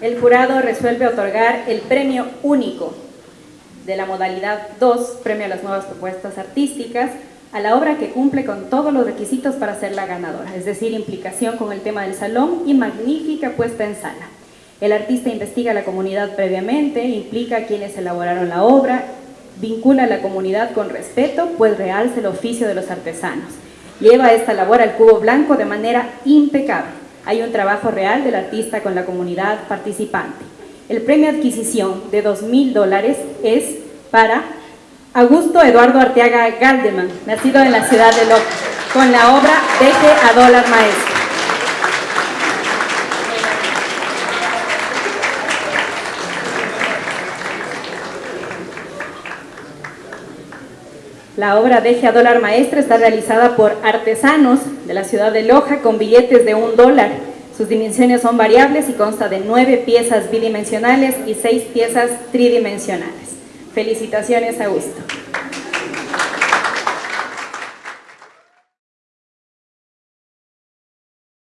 el jurado resuelve otorgar el premio único de la modalidad 2, premio a las nuevas propuestas artísticas, a la obra que cumple con todos los requisitos para ser la ganadora, es decir, implicación con el tema del salón y magnífica puesta en sala. El artista investiga la comunidad previamente, implica a quienes elaboraron la obra, vincula a la comunidad con respeto, pues realza el oficio de los artesanos. Lleva esta labor al cubo blanco de manera impecable. Hay un trabajo real del artista con la comunidad participante. El premio adquisición de 2.000 dólares es para Augusto Eduardo Arteaga Galdeman, nacido en la ciudad de Loja, con la obra Deje a dólar maestro. La obra Deje a dólar maestro está realizada por artesanos de la ciudad de Loja con billetes de un dólar. Sus dimensiones son variables y consta de nueve piezas bidimensionales y seis piezas tridimensionales. Felicitaciones, Augusto.